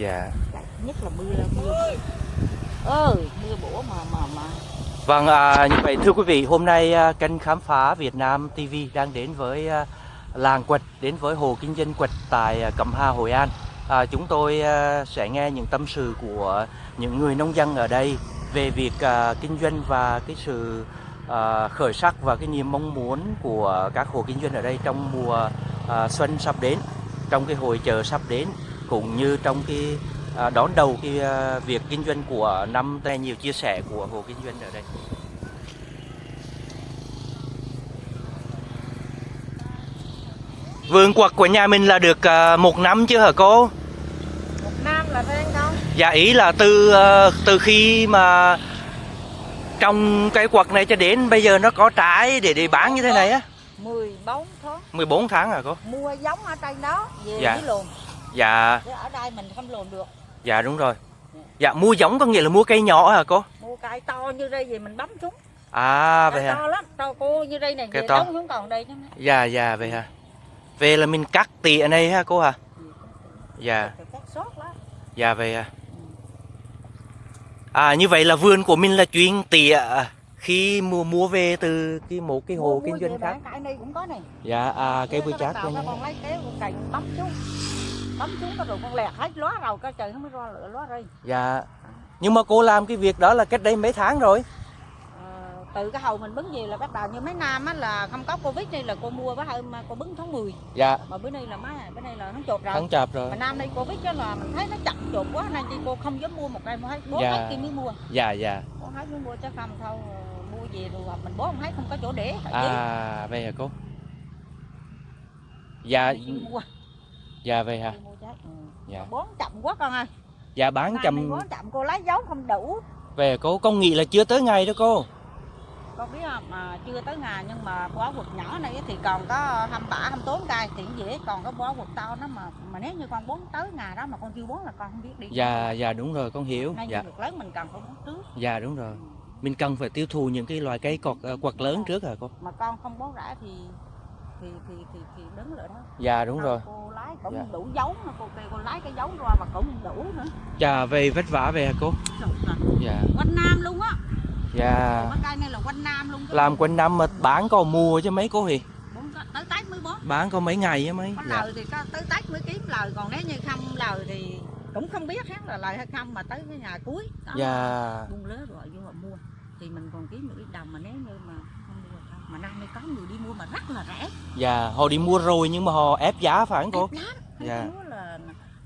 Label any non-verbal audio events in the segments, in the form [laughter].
dạ. Nhất là mưa mưa ơ mưa bổ mà mà mà. Vâng, à, như vậy thưa quý vị, hôm nay à, kênh khám phá Việt Nam TV đang đến với à, làng Quật, đến với hồ kinh doanh Quật tại à, Cẩm Hà, Hội An. À, chúng tôi à, sẽ nghe những tâm sự của những người nông dân ở đây về việc à, kinh doanh và cái sự à, khởi sắc và cái niềm mong muốn của các hộ kinh doanh ở đây trong mùa à, xuân sắp đến, trong cái hội chợ sắp đến cũng như trong cái à, đón đầu cái à, việc kinh doanh của năm nay nhiều chia sẻ của hộ kinh doanh ở đây. Vườn quật của nhà mình là được à, một năm chưa hả cô? một năm là phải không Dạ ý là từ từ khi mà trong cái quật này cho đến bây giờ nó có trái để để bán như thế này á 14 tháng 14 tháng à cô? mua giống ở trên đó về Dạ. với luồn Dạ chứ ở đây mình không luồn được dạ đúng rồi. Dạ mua giống có nghĩa là mua cây nhỏ hả cô? mua cây to như đây về mình bấm xuống À vậy hả? to lắm to cô như đây này Cây về to. đóng xuống còn đây chứ Dạ dạ vậy hả? Về là mình cắt tỉa này ha cô hả? Dạ sót lắm dạ vậy à. À như vậy là vườn của mình là chuyên tỉa à, khi mua mua về từ cái một cái hồ kinh doanh khác. cái này cũng có này Dạ à cây bưởi chát con lấy con cày bấm xuống bấm xuống cái rồi con lẹt hết lóa rồi cái trời không mới ra lửa lóa đây Dạ. Nhưng mà cô làm cái việc đó là cách đây mấy tháng rồi. Ờ, từ cái hầu mình bứng về là bắt đầu như mấy năm á là không có covid đây là cô mua bữa hôm cô bứng tháng 10 Dạ, mà bữa nay là má bữa nay là nó chột rồi tháng chạp rồi. mà năm nay covid đó là mình thấy nó chậm chột quá nên chi cô không dám mua một cây mua hết bố Dạ. hết kia mới mua Dạ dạ. bố hết mới mua chứ không thôi mua về rồi mình bố không thấy không có chỗ để à. À vậy hả cô? Dạ dạ vậy hả? Trái. Ừ. Dạ. Mà bón chậm quá con ơi Dạ bán nay chầm bón chậm cô lấy dấu không đủ về cô con nghĩ là chưa tới ngày đó cô. con biết không mà chưa tới ngày nhưng mà bó quật nhỏ này thì còn có 27, 24 cây thì cũng dễ còn có bó quật to nó mà mà nếu như con bón tới ngày đó mà con chưa bón là con không biết đi Dạ dạ đúng rồi con hiểu. nên Dạ việc lớn mình cần phải bón trước dạ đúng rồi. Ừ. Mình cần phải tiêu thụ những cái loài cây cọt ờ, quật lớn trước hả cô? mà con không bón rễ thì thì thì thì, thì đứng lại đó Dạ đúng rồi. cô lái cũng Dạ. đủ dấu nữa cô kêu cô lái cái dấu ra mà cũng đủ nữa Dạ về vất vả về hả cô? Dạ. quanh nam luôn á Dạ. cây này là quanh nam luôn Làm quanh năm mà bán có mua chứ mấy cô thì tới tết mới bón bán có mấy ngày á mấy. có Dạ. lời thì có tới tết mới kiếm lời còn nếu như không lời thì cũng không biết hết là lời hay không mà tới cái ngày cuối đó Dạ. buông lứa rồi vô họ mua thì mình còn kiếm được ít đồng mà nếu như mà không mua được không mà năm nay có người đi mua mà rất là rẻ Dạ, họ đi mua rồi nhưng mà họ ép giá phải không cô? Ép lắm Dạ. là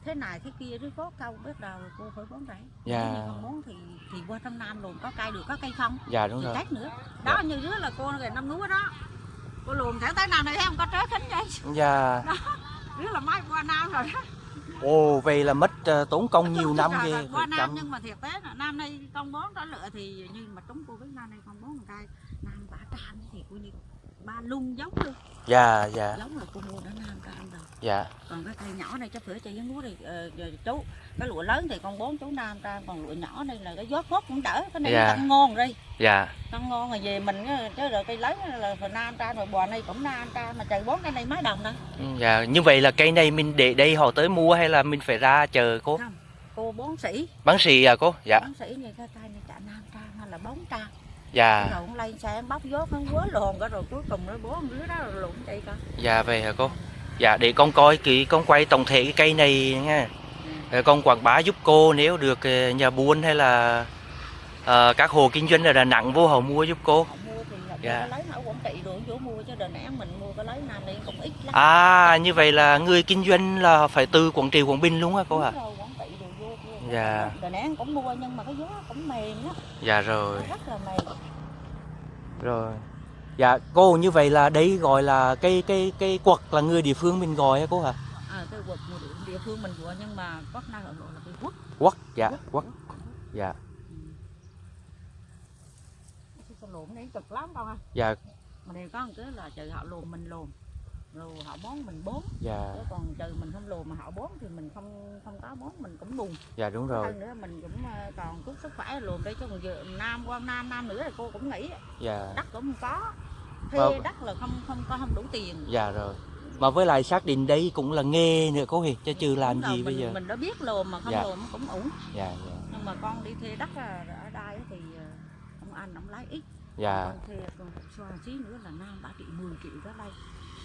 thế này thế kia chứ có câu biết đâu cô phải bón rẻ Dạ. không bón thì thì qua trong nam luôn có cây được có cây không Dạ đúng thì rồi. tết nữa đó như đứa là cô ngày năm lúa đó cô luồn thẳng tới nam này thấy không có trớ thính vậy Dạ. đứa là mai qua nam rồi đó Ồ, vậy là mất ờ, tốn công nhiều năm Rồi, ghê. rồi, qua nam nhưng mà thiệt tế là nam nay con bón đã lựa thì như mà trúng cô với nam nay con bón một cây nam thì cô như ba lung giống luôn Dạ, dạ, giống là cô mua đã nam trang rồi dạ. còn cái cây nhỏ này chắc sửa chơi với lúa thì ờ, giờ chú cái lụa lớn thì con bón chú nam trang còn lụa nhỏ này là cái gió phốt cũng đỡ cái này Dạ. tăng ngon đi Dạ. tăng ngon rồi về mình chứ rồi cây lớn là phải nam trang rồi bò này cũng nam trang mà trời bón cái này mấy đồng nữa Ừ, Dạ, như vậy là cây này mình để đây họ tới mua hay là mình phải ra chờ cô? không cô bón sĩ Bán xì à cô? Dạ. bón sĩ như cái cây này chả nam trang hay là bón trang Dạ. rồi cũng lên xe em bóc gió nó quớ lồn cả rồi cuối cùng nó con lứa đó rồi lụn chạy con Dạ vậy hả cô? Dạ để con coi kỹ con quay tổng thể cái cây này nha. Rồi con quảng bá giúp cô nếu được ờ, nhà buôn hay là ờ, các hộ kinh doanh ở Đà Nẵng vô họ mua giúp cô. mua thì Dạ. lấy ở quảng trị rồi chỗ mua chứ đền án mình mua cái lấy nam đây cũng ít lắm À như vậy là người kinh doanh là phải từ Quảng Trị Quảng Bình luôn hả cô? Đúng rồi, quảng trị rồi vô vô Dạ. đền án cũng mua nhưng mà cái gió cũng mềm á Dạ rồi. rất là mềm Rồi. Dạ cô như vậy là đây gọi là cây cây cây quật là người địa phương mình gọi hả cô hả? à, cái quật địa, phương mình vừa nhưng mà năng ở độ là cái quất Quất dạ quất dạ. Cái con lùn này cực lắm đâu ha. Dạ. Mà đây có một cái là trừ họ lùn mình lùn rồi họ bón mình bón dạ. Chứ còn trừ mình không lùn mà họ bón thì mình không không có bón mình cũng buồn dạ đúng rồi. hơn nữa mình cũng ờ, còn chút sức khỏe lùn đây chứ còn giờ nam qua nam nam nữa thì cô cũng nghĩ dạ. Đất cũng không có. Vâng. thuê đất là không không có không đủ tiền. Dạ rồi. Mà với lại xác định đây cũng là nghề nữa cô hì chứ trừ làm rồi, gì bây mình, giờ. mình đã biết lồn mà không Dạ. lồn cũng ổn dạ dạ. Nhưng mà con đi thuê đất ở đây thì ờ, ông anh ông lấy ít. Dạ. Con thuê con xoa xí nữa là nam bả triệu 10 triệu đó đây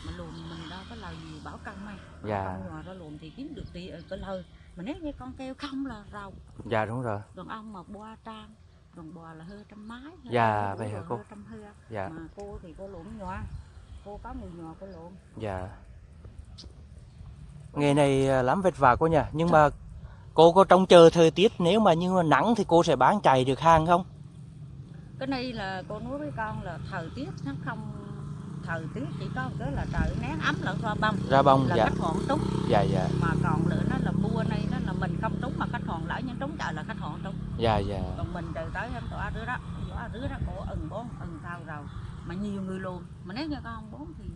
mà lồn mình đâu có lời gì bảo công này Dạ. con nhòa ra lồn thì kiếm được tiền ờ, cái lời. Mà nếu như con kêu không là rầu. Dạ đúng rồi. Còn ông mà boa trang còn bò là hơi trăm mái hơi Dạ, vậy hả cô? trăm hơi dạ. Mà cô thì cô lộn nhòa cô có người nhòa cô lộn dạ. Nghề này à, lắm vất vả cô nhỉ nhưng mà cô có trông chờ thời tiết nếu mà như mà nắng thì cô sẽ bán chạy được hàng không? Cái này là cô nói với con là thời tiết nó không thời tiết chỉ có một cái là trời nắng ấm lẫn ra bông ra bông là dạ. khách hoàn trúng dạ dạ. Mà còn nữa nó là mua này nó là mình không trúng mà khách hoàn lỡ nhưng trúng trời là khách hoàn trúng dạ dạ. Còn mình từ tới em tỏa rứa đó tỏa rứa đó cổ ừng bón ừng sao rồi. Mà nhiều người luôn mà nếu như con không bón thì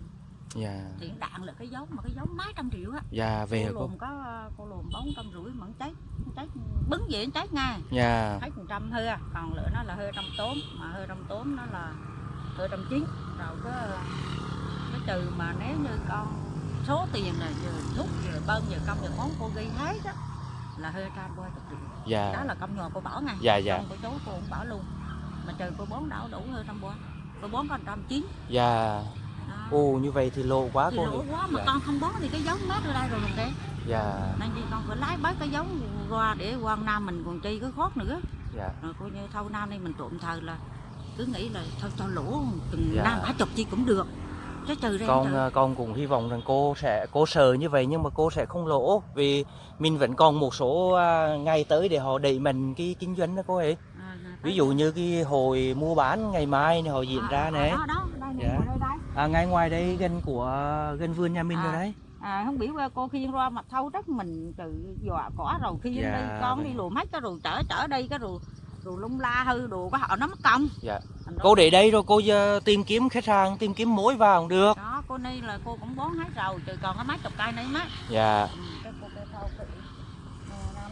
dạ. thì đạn là cái giống mà cái giống mấy trăm triệu á. Dạ về cô lùm có cô lùm bốn trăm rưỡi mà cháy cháy bứng gì nó cháy ngay dạ. Thấy phần trăm à còn lửa nó là hơi trăm tốn mà hơi trăm tốn nó là hơi trăm chín rồi có cái trừ mà nếu như con số tiền là giờ thuốc giờ bơm giờ công giờ món cô ghi hết á là hơi trăm qua chục triệu đó dạ là công nhò cô bảo ngay. Dạ dạ. Công của chú cô cũng bảo luôn. Mà trừ cô bón đảo đủ hơi trăm qua. Cô bón còn trăm chín. Dạ. Đó. ồ như vậy thì lộ quá thì cô nhỉ? quá mà dạ. con không bón thì cái giống mát ở đây rồi mình đấy dạ. Nên chi con phải lái bấy cái giống qua để qua nam mình còn chi cái khót nữa. Dạ. Rồi coi như thâu nam đây mình trộm thờ là cứ nghĩ là thôi cho lỗ từng Dạ. năm bả chục chi cũng được chứ trừ ra con trừ. à, con cũng hy vọng rằng cô sẽ cô sợ như vậy nhưng mà cô sẽ không lỗ vì mình vẫn còn một số à, ngày tới để họ đẩy mình cái kinh doanh đó cô ấy À, à, ví dụ như cái hồi mua bán ngày mai này họ diễn À, ra à, này đó đó đây Dạ. đây đây à, ngay ngoài đây gần của gần vườn nhà mình À. rồi đấy à không biết cô khiên ra mặt thâu đất mình tự dọa cỏ rồi khiên Dạ, đi con đi lùa mấy cái rồi chở chở đi cái rồi rồi lung la hư đồ có họ nó mất công. Dạ. Cô để đây rồi cô giờ tìm kiếm khách hàng tìm kiếm mối vào cũng được. Đó cô ni là cô cũng bón hết rồi trừ còn có mấy chục cây này mắt dạ. Ừ, cái cô cái thâu cái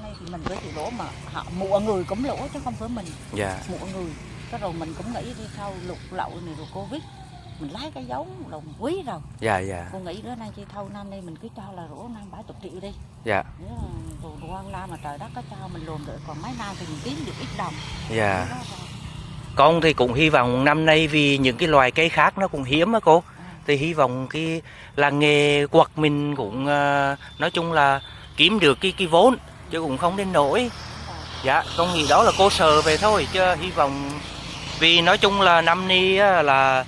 Ờ, thì mình với chịu lỗ mà họ mua người cũng lỗ chứ không phải mình. Dạ. Mọi người. Cái rồi mình cũng nghĩ đi sau lục lậu này rồi covid mình lấy cái giống đồng quý rồi. Dạ dạ. Cô nghĩ bữa nay chi thâu năm nay mình cứ cho là rổ năm bảy chục triệu đi. Dạ. Là rồi quan la mà trời đất có cho mình lồn được còn mấy năm thì mình kiếm được ít đồng. Dạ. Con thì cũng hy vọng năm nay vì những cái loài cây khác nó cũng hiếm á cô. À, thì hy vọng cái làng nghề quật mình cũng à, nói chung là kiếm được cái cái vốn chứ cũng không đến đúng rồi. dạ con nghĩ đó là cô sờ về thôi chứ hy vọng vì nói chung là năm nay là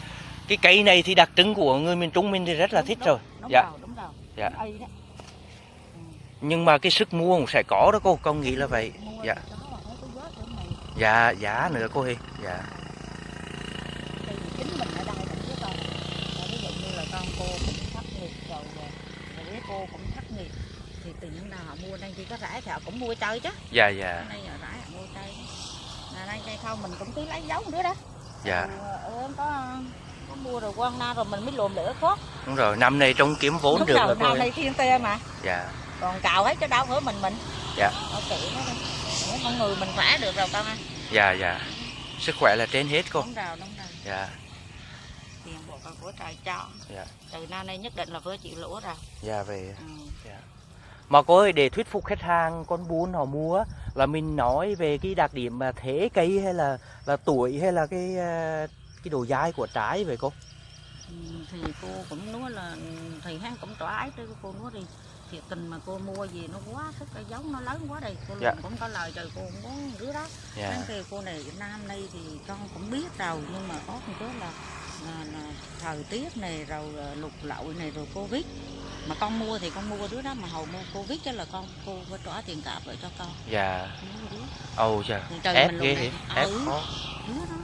cái cây này thì đặc trưng của người miền Trung mình thì rất là Đúng, thích đúng, rồi. đúng Dạ. rồi đúng rồi Dạ. Ừ, nhưng mà cái sức mua cũng sẽ có đó cô con nghĩ là vậy. Mua dạ. dạ giá nữa cô hi. Dạ. Thì chính mình ở đây mình với con Rồi ví dụ như là con cô cũng thất nghiệp rồi cô cũng thất nghiệp thì tự nhiên nào họ mua đây chỉ có rẻ thì họ cũng mua chơi chứ. Dạ dạ. Rẻ họ mua chơi là đây cây không mình cũng cứ lấy giống nữa đó. Dạ. Ừ, có có mua rồi quan na rồi mình mới lùm lửa khót đúng rồi năm nay trong kiếm vốn Đúng được rồi năm nay thiên tê mà. Dạ. Còn cào hết chứ đâu phải mình mình. Dạ. ok nó đi. Con người mình khỏe được rồi con à dạ dạ. Sức khỏe là trên hết cô. Đúng rồi đúng rồi. Dạ. Tiền bộ con của trời cho. Dạ. từ nay nay nhất định là vừa chịu lỗ rồi. Dạ về. Ừ. mà cô ơi để thuyết phục khách hàng con buôn họ mua là mình nói về cái đặc điểm mà thế cây hay là là tuổi hay là cái ờ, cái độ dai của trái vậy cô? Ừ, thì cô cũng nói là ừ, thì hắn cũng tỏa ái tới cô nói đi. Thiệt tình mà cô mua gì nó quá thích cái giống nó lớn quá đây cô Dạ. cũng có lời trời cô cũng muốn đứa đó. Dạ. Hắn kêu cô này nam đây thì con cũng biết rồi nhưng mà có một là, là, là thời tiết này rồi à, lục lậu này rồi covid. Mà con mua thì con mua đứa đó mà hầu mua covid chứ là con cô phải trả tiền cạp lại cho con. Dạ. Chà. Thì trời ép ghê này ép ừ, khó. Đứa đó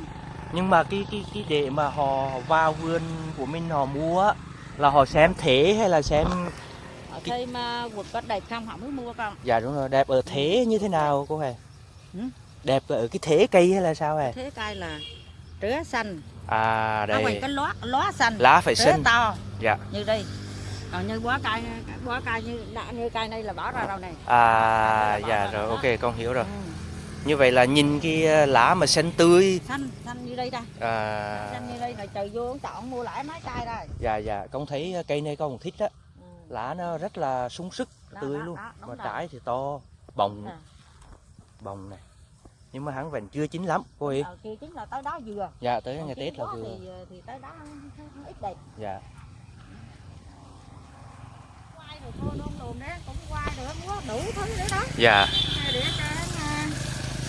nhưng mà cái cái cái để mà họ vào vườn của mình họ mua là họ xem thế hay là xem ở đây mà quật có đẹp không họ mới mua con. Dạ đúng rồi. Đẹp ở thế như thế nào cô hề? Ừ. đẹp ở cái thế cây hay là sao hề? Thế cây là trứa xanh. À nó đây. cái lóa lóa xanh lá phải xinh to. Dạ. như đây. Còn như bó cây bó cây như như cây này là bỏ ra đâu này à dạ rồi ok con hiểu rồi. Ừ. như vậy là nhìn cái ờ, lá mà xanh tươi. Xanh xanh như đây đây. À, xanh như đây là trời vô chọn mua lại mấy cây đây. Dạ dạ con thấy cây này con thích á ừ. lá nó rất là sung sức Đó, tươi đó, luôn. đó, mà rồi. trái thì to bồng. Nè. bồng này. Nhưng mà hắn vẫn chưa chín lắm cô Hi Ờ, kia chính là tới đó vừa. Dạ tới Còn ngày tết là vừa. thì, ờ, thì tới đó nó- nó ít đẹp. Dạ. Quay rồi cô đôn đồn đấy cũng quay được múa đủ thứ nữa đó. Dạ. Để cho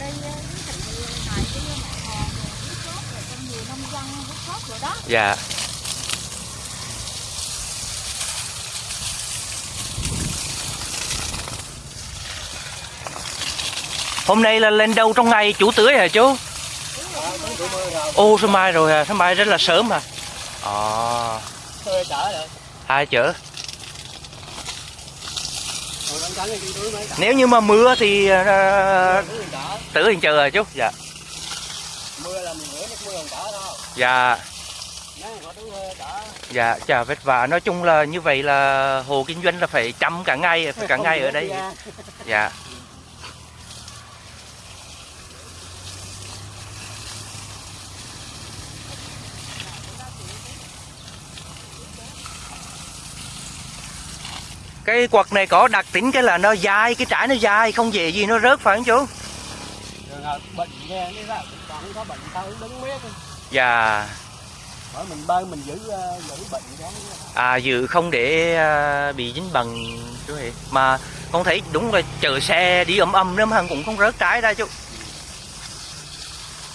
cái thành thì này cái mặt rồi nước sốt rồi trong nhiều nông dân nước sốt rồi đó dạ. Hôm nay là lên đâu trong ngày? Chủ tưới hả chú? Ô sao mai rồi à sao mai rất là sớm à ờ. Rồi. hai chở Rồi đang cắn thì tôi mới chở. Nếu như mà mưa thì chở. tưới thì chờ à chú dạ Mưa là mình rửa nước mưa còn chở thôi. dạ mưa dạ chà vất vả nói chung là như vậy là hồ kinh doanh là phải chăm cả ngày phải cả [laughs] ngày ở đây ra. dạ cái quật này có đặc tính cái là nó dài cái trái nó dài không dễ gì nó rớt phải không chú dạ Bởi mình bơi mình giữ ờ, giữ bệnh đó. à dự không để à, bị dính bằng chú hệ mà con thấy đúng là chờ xe đi ầm ầm nữa mà cũng không rớt trái ra chú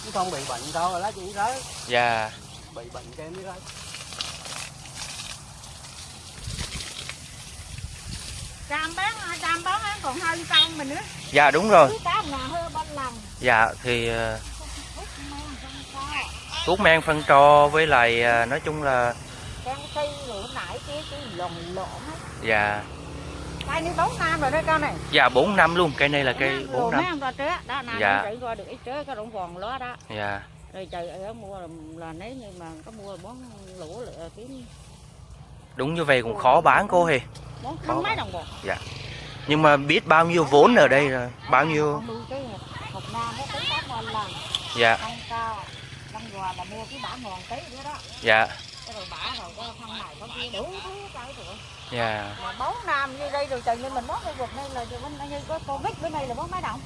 Chứ không bị bệnh đâu là lá chỉ rớt. dạ Bị bệnh cái mới rớt. Trăm bán trăm bán còn hai trăm mình nữa. Dạ đúng rồi. Dạ thì à, hút men thuốc phân trò với lại à, nói chung là con dạ. Cây như bốn năm rồi đó con này. Dạ 4 năm luôn cây này là cây 4 bốn năm. Dạ. dạ. dạ. Rồi trời ở mua là, nếu như mà có mua bón lũ kiếm đúng như vậy cũng khó bán cô hề Có. không mấy đồng bột nhưng mà biết bao nhiêu vốn ở đây rồi bao nhiêu? một dạ. Dạ. Dạ. Bốn năm như đây rồi trời như mình bón cái vật này là như có covid bữa nay là bón mấy đồng.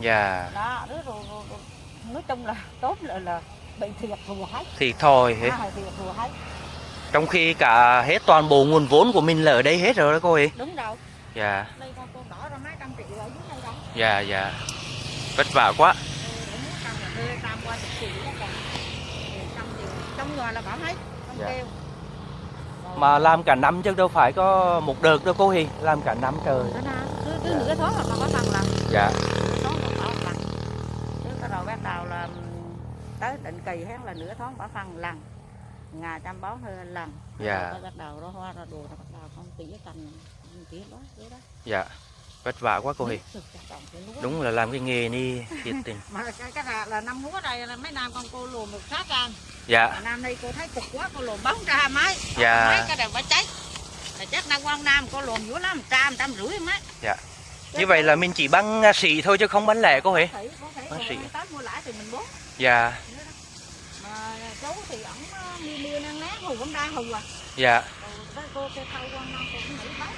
Dạ. Đó rồi, rồi, rồi, rồi. nói chung là tốt là là bị thiệt thùa hết. Thì thôi hết à, thiệt thùa hết trong khi cả hết toàn bộ nguồn vốn của mình là ở đây hết rồi đó cô ấy. Đúng rồi. Dạ. Đây con con đỏ ra mấy trăm triệu ở dưới đây đâu dạ dạ. Vất vả quá. Ừ, muốn trăm là thuê tam qua chục triệu đó còn Ừ, trăm triệu. Trong người là bảo hết không Dạ. kêu. Mà làm cả năm chứ đâu phải có một đợt đâu cô Hi làm cả năm trời. Cứ, cứ Dạ. nửa tháng là còn có phần lần dạ. Tháng lần cái đầu bắt đầu là ừm, tới định kỳ hết là nửa tháng bỏ phân lần ngày trăm bón hơn lần. Dạ. Bắt đầu nó hoa ra đồ nó bắt đầu con tỉa cành tỉa đó đó. Dạ. Vất vả quá cô Hi Cực chặt chồng cái lúa. đúng là làm cái nghề ni thiệt tình. Mà cái, cái là, là năm lúa đây là mấy năm con cô luồn được sát trăm dạ. Năm nay cô thấy cực quá cô luồn bóng ra mấy. Dạ. mấy cái đều phải cháy. Là chắc năm quan nam cô luồn dữ lắm trăm trăm rưỡi mấy. Dạ. như vậy là mình chỉ băng à, xì thôi chứ không bán lẻ cô thì mình bố. Dạ mà chú thì ổng ờ, mưa mưa nắng nắng hù cũng đa hù à. Dạ. Tới cô kêu thâu năm cô cũng nghĩ bán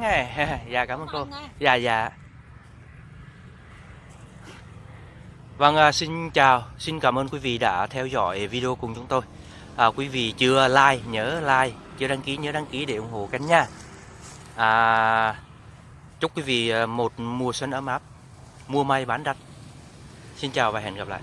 mắn nghe. [laughs] Dạ cảm ơn cô. dạ dạ. Vâng à, xin chào. Xin cảm ơn quý vị đã theo dõi video cùng chúng tôi. À, quý vị chưa like nhớ like chưa đăng ký nhớ đăng ký để ủng hộ kênh nha. À, chúc quý vị à, một mùa xuân ấm áp mua may bán đắt. Xin chào và hẹn gặp lại